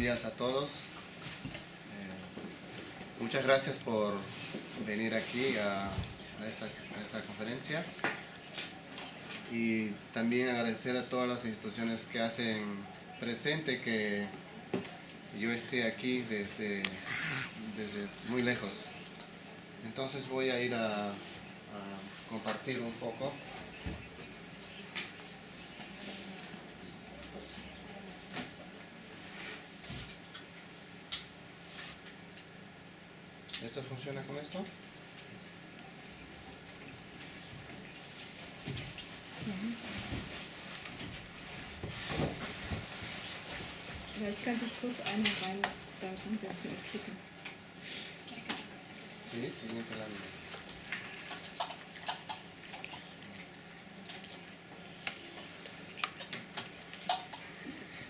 días a todos. Eh, muchas gracias por venir aquí a, esta, conferencia. Y también agradecer a todas las instituciones que hacen presente que yo esté aquí desde, desde muy lejos. Entonces voy a ir a compartir un poco. ¿Esto funciona con esto? Vielleicht kann sich kurz einer rein da ransetzen und klicken. Sí, siguiente lámina.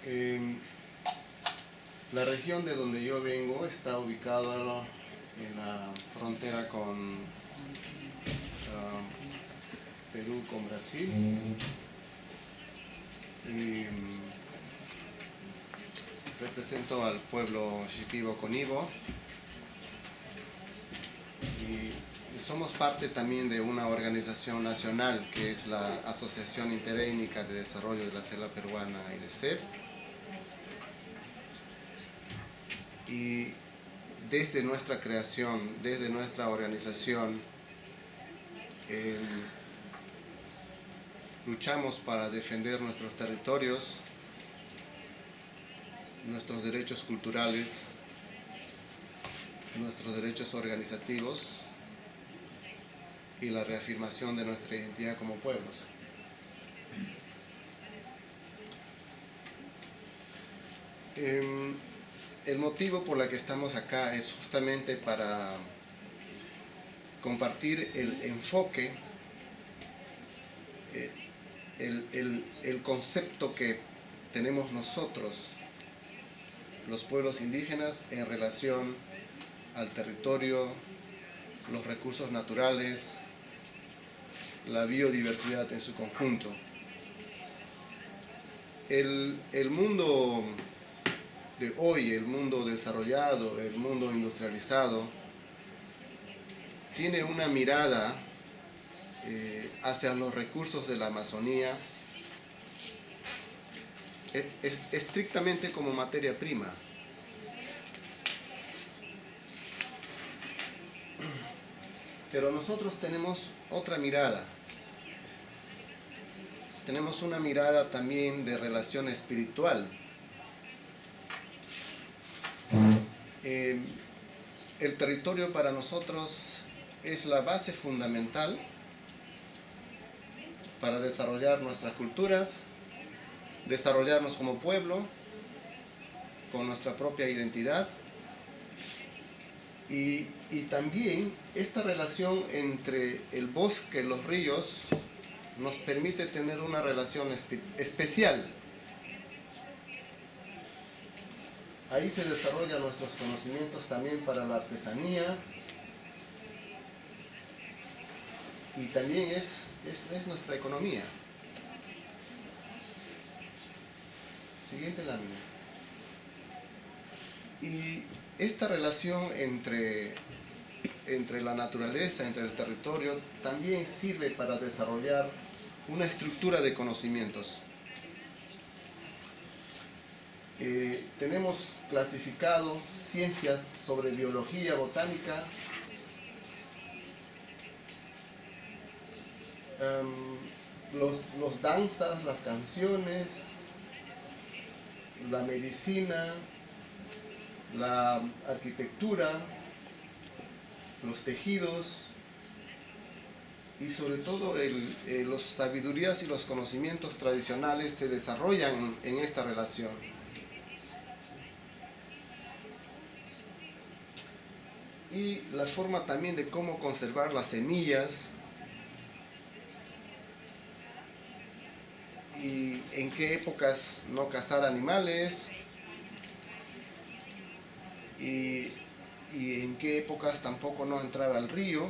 Eh, la región de donde yo vengo está ubicada en la frontera con uh, Perú, con Brasil. Y um, represento al pueblo Shipibo Conibo. Y somos parte también de una organización nacional que es la Asociación Interétnica de Desarrollo de la Selva Peruana y de CEP. Y desde nuestra creación, desde nuestra organización, eh, luchamos para defender nuestros territorios, nuestros derechos culturales, nuestros derechos organizativos y la reafirmación de nuestra identidad como pueblos. Eh, el motivo por el que estamos acá es justamente para compartir el enfoque, eh, el, el, el, concepto que tenemos nosotros, los pueblos indígenas, en relación al territorio, los recursos naturales, la biodiversidad en su conjunto. El, el mundo de hoy, el mundo desarrollado, el mundo industrializado, tiene una mirada eh, hacia los recursos de la Amazonía es, estrictamente como materia prima. Pero nosotros tenemos otra mirada. Tenemos una mirada también de relación espiritual. El territorio para nosotros es la base fundamental para desarrollar nuestras culturas, desarrollarnos como pueblo, con nuestra propia identidad. Y, también esta relación entre el bosque los ríos nos permite tener una relación espe especial Ahí se desarrollan nuestros conocimientos también para la artesanía y también es, es, es nuestra economía. Siguiente lámina. Y esta relación entre, entre la naturaleza, entre el territorio, también sirve para desarrollar una estructura de conocimientos. Tenemos clasificado ciencias sobre biología, botánica, um, los, los danzas, las canciones, la medicina, la arquitectura, los tejidos y sobre todo el, eh, las sabidurías y los conocimientos tradicionales se desarrollan en esta relación. Y la forma también de cómo conservar las semillas. Y en qué épocas no cazar animales. Y, y en qué épocas tampoco no entrar al río.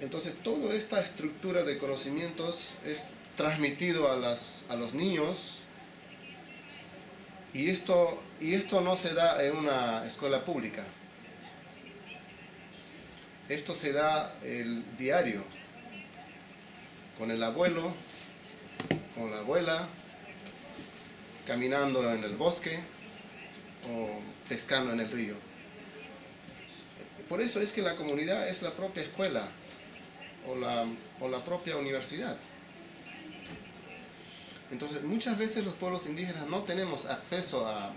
Entonces toda esta estructura de conocimientos es transmitido a, las, a los niños Y esto, y esto no se da en una escuela pública. Esto se da el diario, con el abuelo, con la abuela, caminando en el bosque o pescando en el río. Por eso es que la comunidad es la propia escuela o la, o la propia universidad. Entonces, muchas veces los pueblos indígenas no tenemos acceso a,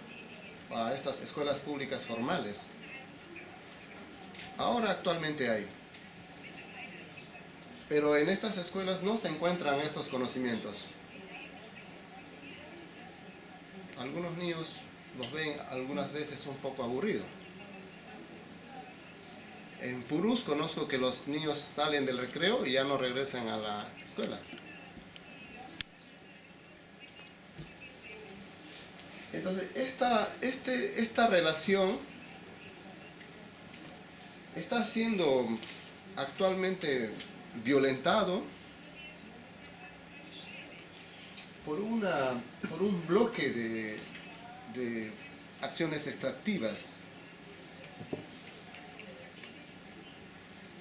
estas escuelas públicas formales. Ahora actualmente hay. Pero en estas escuelas no se encuentran estos conocimientos. Algunos niños los ven algunas veces un poco aburridos. En Purús conozco que los niños salen del recreo y ya no regresan a la escuela. Entonces, esta, este, esta relación está siendo actualmente violentado por, una, por un bloque de, acciones extractivas.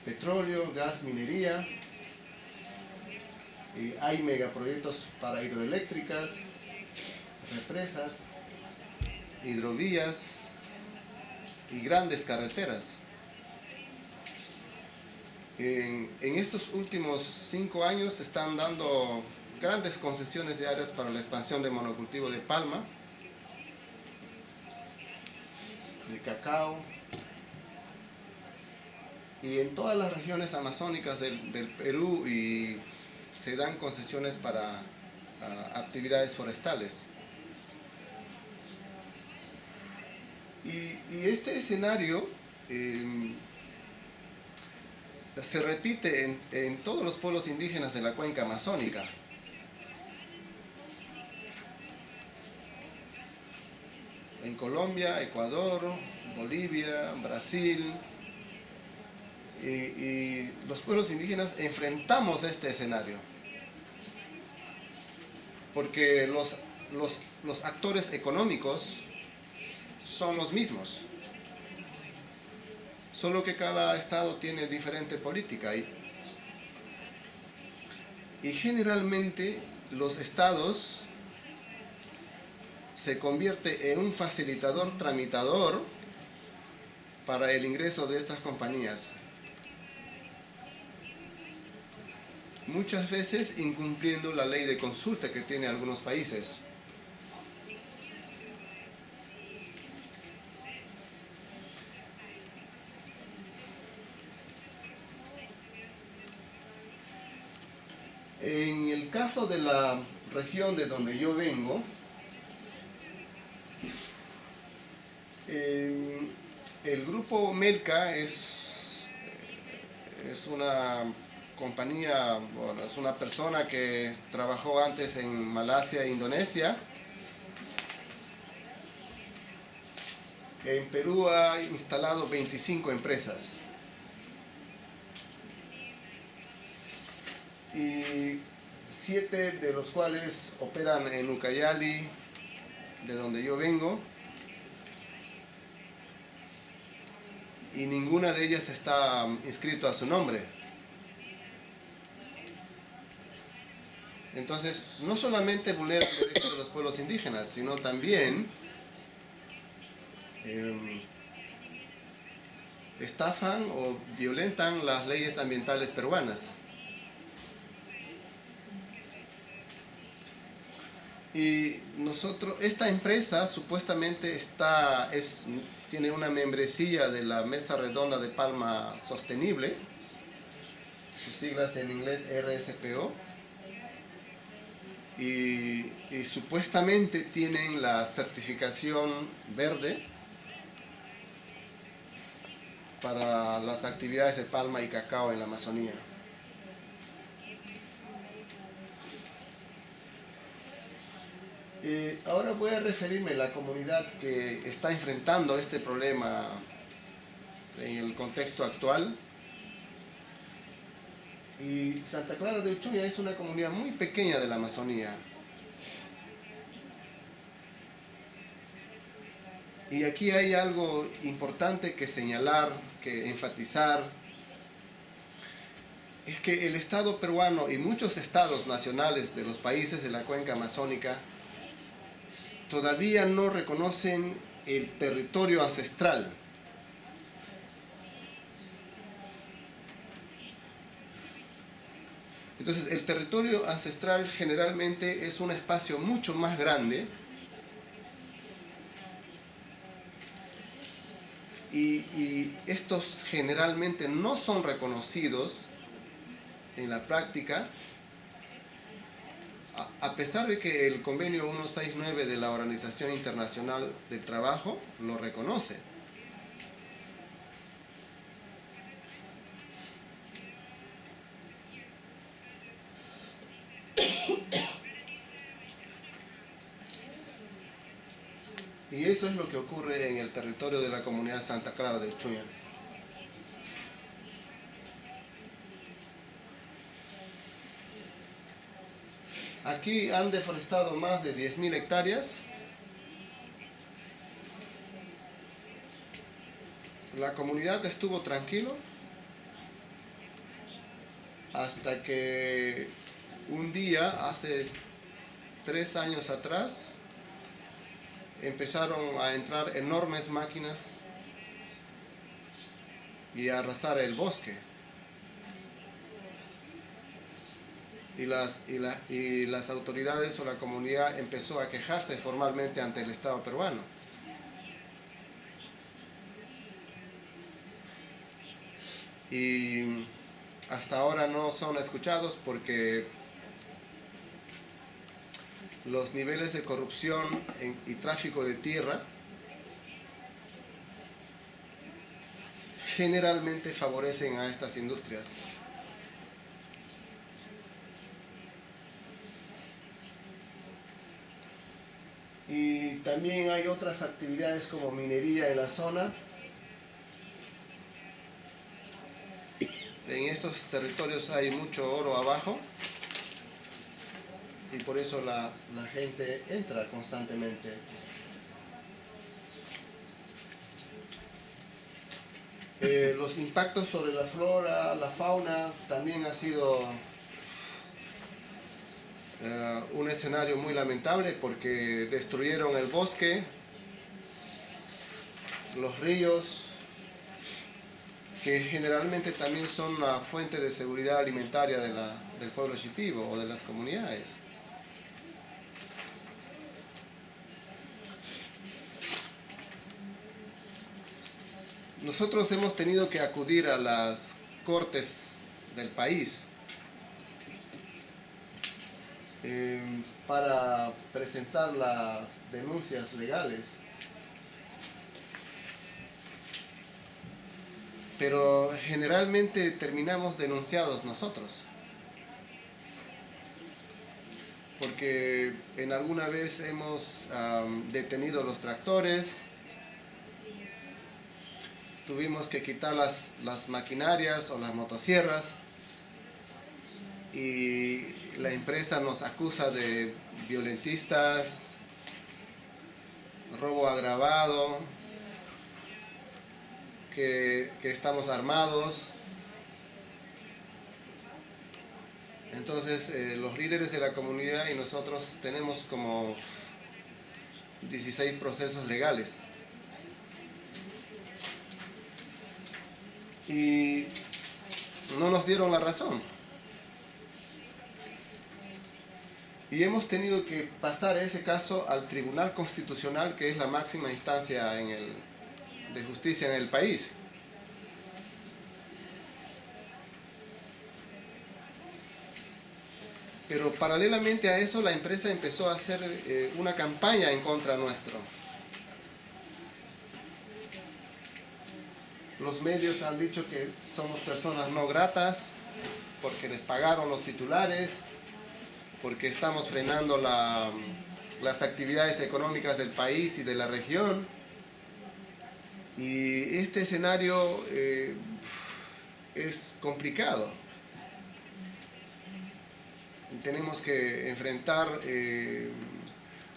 Petróleo, gas, minería, eh, hay megaproyectos para hidroeléctricas, represas, hidrovías y grandes carreteras. En, estos últimos cinco años se están dando grandes concesiones de áreas para la expansión de monocultivo de palma, de cacao, y en todas las regiones amazónicas del, Perú y se dan concesiones para actividades forestales. Y, y este escenario eh, se repite en, todos los pueblos indígenas de la cuenca amazónica. En Colombia, Ecuador, Bolivia, Brasil, y, los pueblos indígenas enfrentamos este escenario. Porque los, los actores económicos son los mismos. Solo que cada estado tiene diferente política. Y, y generalmente los estados se convierte en un facilitador tramitador para el ingreso de estas compañías. Muchas veces incumpliendo la ley de consulta que tiene algunos países. En el caso de la región de donde yo vengo, eh, el grupo Melca es, es una compañía, bueno, es una persona que trabajó antes en Malasia e Indonesia. En Perú ha instalado 25 empresas. y siete de los cuales operan en Ucayali, de donde yo vengo, y ninguna de ellas está inscrito a su nombre. Entonces, no solamente vulneran los derechos de los pueblos indígenas, sino también eh, estafan o violentan las leyes ambientales peruanas. Y nosotros, esta empresa supuestamente está, es, tiene una membresía de la Mesa Redonda de Palma Sostenible, sus siglas en inglés RSPO, y, y supuestamente tienen la certificación verde para las actividades de palma y cacao en la Amazonía. Eh, ahora voy a referirme a la comunidad que está enfrentando este problema en el contexto actual. Y Santa Clara de Uchuña es una comunidad muy pequeña de la Amazonía. Y aquí hay algo importante que señalar, que enfatizar, es que el Estado peruano y muchos estados nacionales de los países de la cuenca amazónica todavía no reconocen el territorio ancestral. Entonces, el territorio ancestral generalmente es un espacio mucho más grande y, estos generalmente no son reconocidos en la práctica, a pesar de que el convenio 169 de la Organización Internacional del Trabajo lo reconoce. Y eso es lo que ocurre en el territorio de la comunidad Santa Clara del Chuña. Aquí han deforestado más de 10.000 hectáreas. La comunidad estuvo tranquilo hasta que un día, hace tres años atrás, empezaron a entrar enormes máquinas y a arrasar el bosque. Y las, y, y las autoridades o la comunidad empezó a quejarse formalmente ante el Estado peruano. Y hasta ahora no son escuchados porque los niveles de corrupción y tráfico de tierra generalmente favorecen a estas industrias. Y también hay otras actividades como minería en la zona. En estos territorios hay mucho oro abajo y por eso la, la gente entra constantemente. Eh, los impactos sobre la flora, la fauna, también ha sido eh, un escenario muy lamentable porque destruyeron el bosque, los ríos, que generalmente también son la fuente de seguridad alimentaria de la, del pueblo shipibo o de las comunidades. Nosotros hemos tenido que acudir a las cortes del país eh, para presentar las denuncias legales. Pero generalmente terminamos denunciados nosotros. Porque en alguna vez hemos detenido los tractores, tuvimos que quitar las, las maquinarias o las motosierras y la empresa nos acusa de violentistas, robo agravado, que, estamos armados. Entonces eh, los líderes de la comunidad y nosotros tenemos como 16 procesos legales. Y no nos dieron la razón. Y hemos tenido que pasar ese caso al Tribunal Constitucional, que es la máxima instancia de justicia en el país. Pero paralelamente a eso, la empresa empezó a hacer eh, una campaña en contra nuestro. Los medios han dicho que somos personas no gratas porque les pagaron los titulares, porque estamos frenando las actividades económicas del país y de la región. Y este escenario eh, es complicado. Tenemos que enfrentar eh,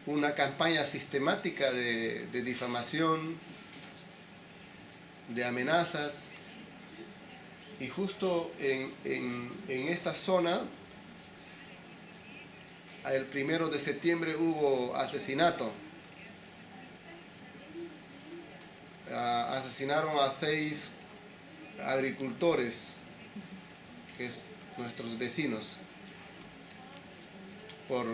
una campaña sistemática de, difamación, de amenazas, y justo en esta zona, el primero de septiembre hubo asesinato. Ah, asesinaron a seis agricultores, que es nuestros vecinos, por,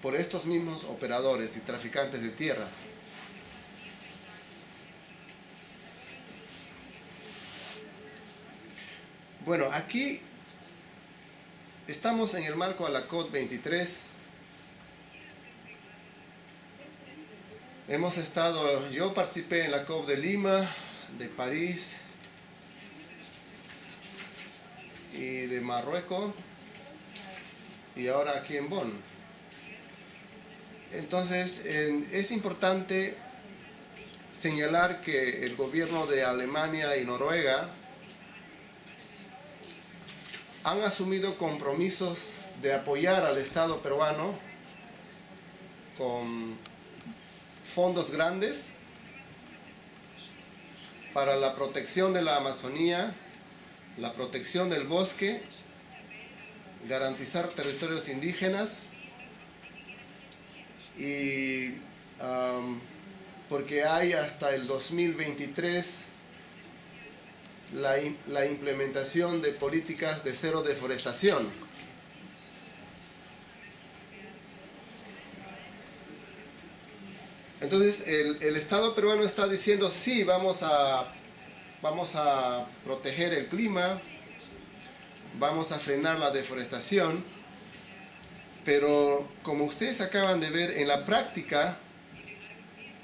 por estos mismos operadores y traficantes de tierra. Bueno, aquí estamos en el marco de la COD 23. Hemos estado, yo participé en la COP de Lima, de París y de Marruecos y ahora aquí en Bonn. Entonces es importante señalar que el gobierno de Alemania y Noruega han asumido compromisos de apoyar al Estado peruano con fondos grandes para la protección de la Amazonía, la protección del bosque, garantizar territorios indígenas y porque hay hasta el 2023 la, la implementación de políticas de cero deforestación. Entonces el, Estado peruano está diciendo sí, vamos a, vamos a proteger el clima, vamos a frenar la deforestación, pero como ustedes acaban de ver en la práctica,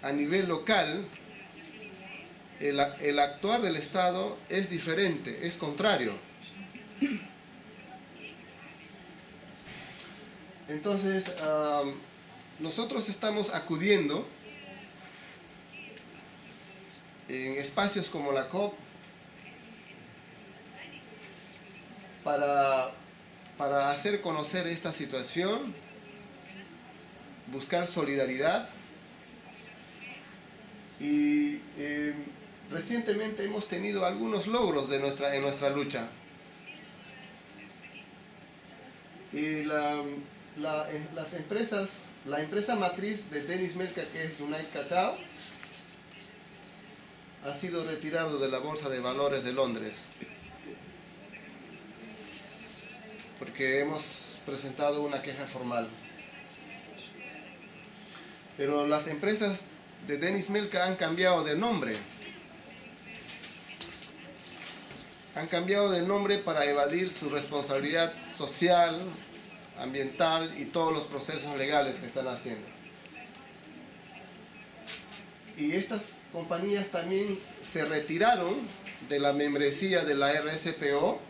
a nivel local, el, el actuar del Estado es diferente, es contrario. Entonces, um, nosotros estamos acudiendo en espacios como la COP para, para hacer conocer esta situación, buscar solidaridad y eh, recientemente hemos tenido algunos logros de nuestra, en nuestra lucha. Y la, la, las empresas, la empresa matriz de Denis Melka, que es United Cacao, ha sido retirado de la Bolsa de Valores de Londres. Porque hemos presentado una queja formal. Pero las empresas de Denis Melka han cambiado de nombre. Han cambiado de nombre para evadir su responsabilidad social, ambiental y todos los procesos legales que están haciendo. Y estas compañías también se retiraron de la membresía de la RSPO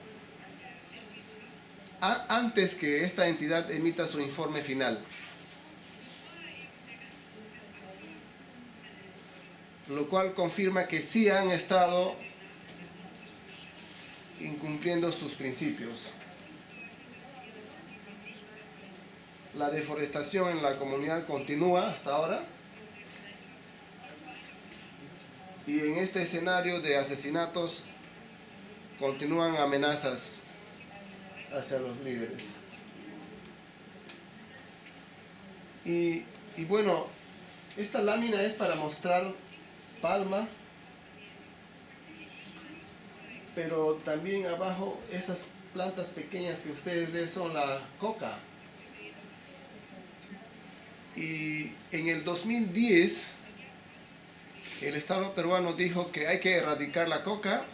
antes que esta entidad emita su informe final. Lo cual confirma que sí han estado incumpliendo sus principios. La deforestación en la comunidad continúa hasta ahora. Y en este escenario de asesinatos continúan amenazas hacia los líderes. Y, y bueno, esta lámina es para mostrar Palma, pero también abajo esas plantas pequeñas que ustedes ven son la coca. Y en el 2010 el Estado peruano dijo que hay que erradicar la coca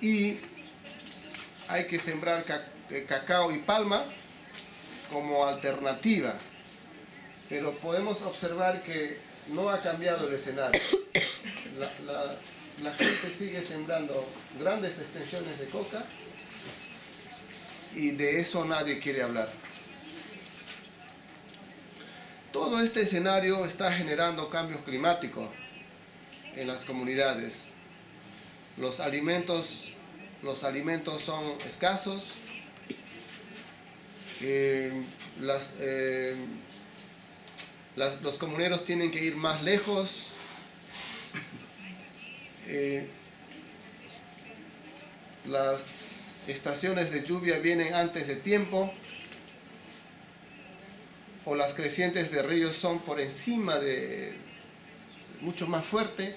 y hay que sembrar cacao y palma como alternativa. Pero podemos observar que no ha cambiado el escenario. La gente sigue sembrando grandes extensiones de coca y de eso nadie quiere hablar. Todo este escenario está generando cambios climáticos en las comunidades. Los alimentos, los alimentos son escasos. Eh, eh, las- los comuneros tienen que ir más lejos. Eh, las estaciones de lluvia vienen antes de tiempo o las crecientes de ríos son por encima de mucho más fuerte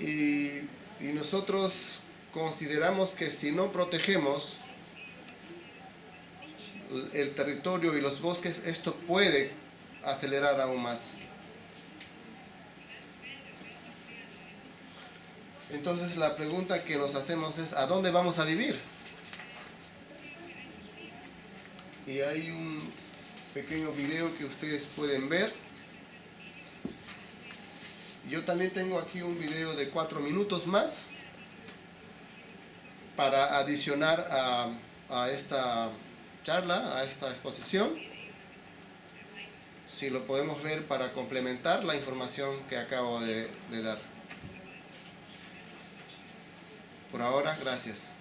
y, y nosotros consideramos que si no protegemos el- territorio y los bosques esto puede acelerar aún más entonces la pregunta que nos hacemos es ¿a dónde vamos a vivir? y hay un pequeño video que ustedes pueden ver. Yo también tengo aquí un video de cuatro minutos más para adicionar a, esta charla, a esta exposición. Si lo podemos ver para complementar la información que acabo de dar. Por ahora, gracias.